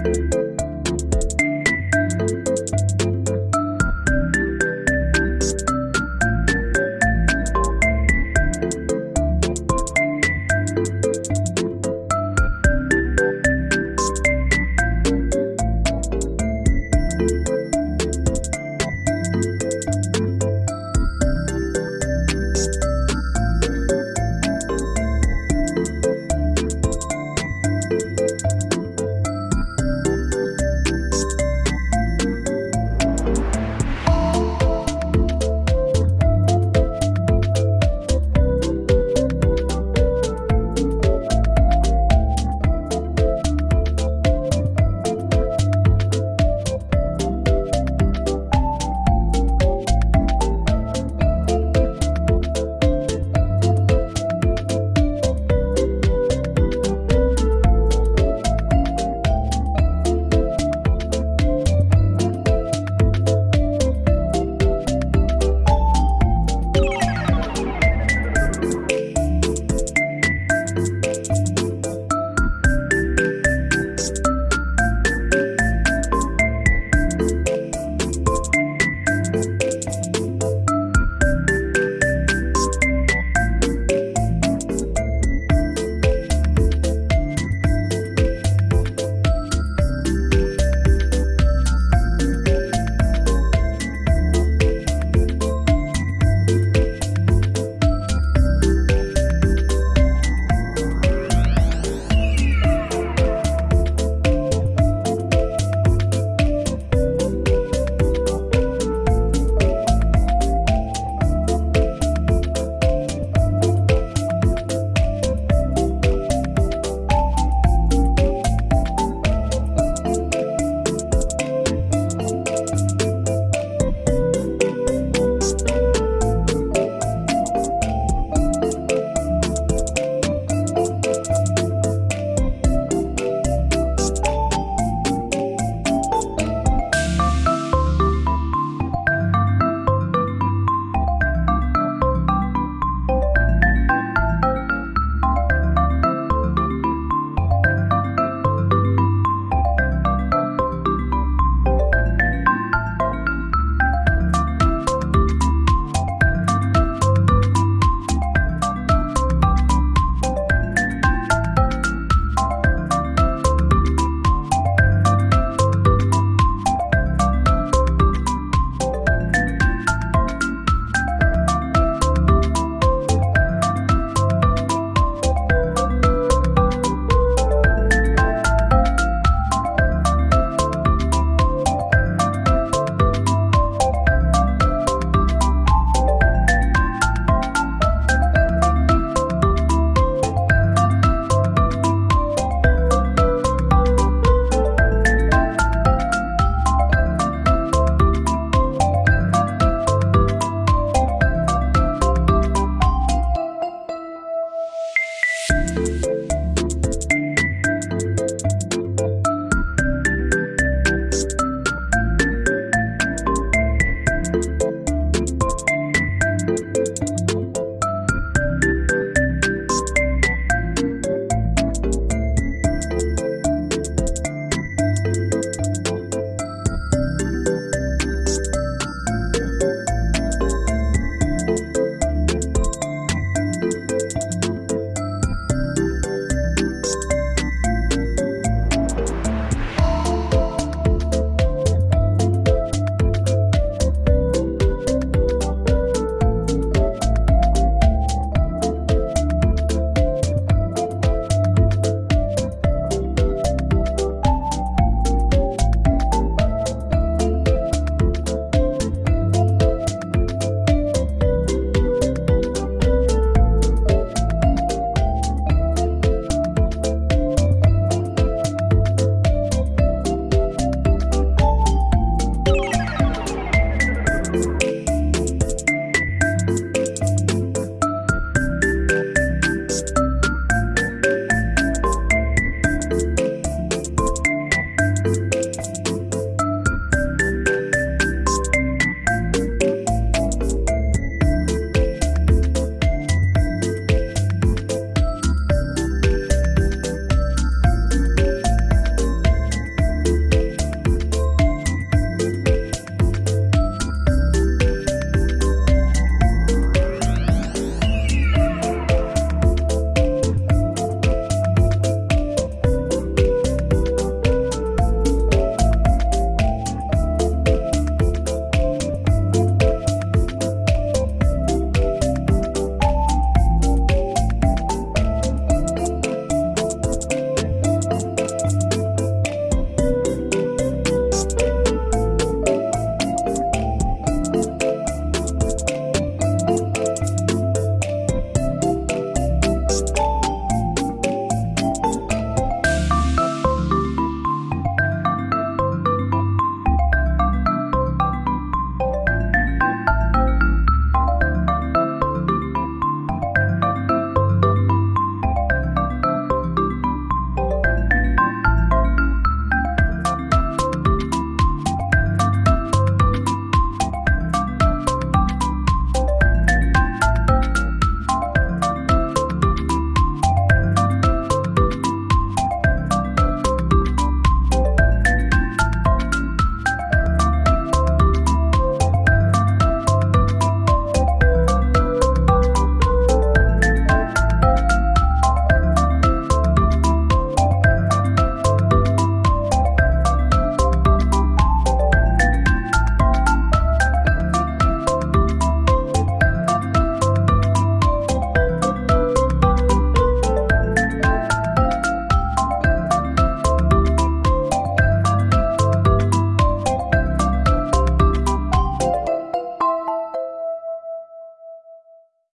Música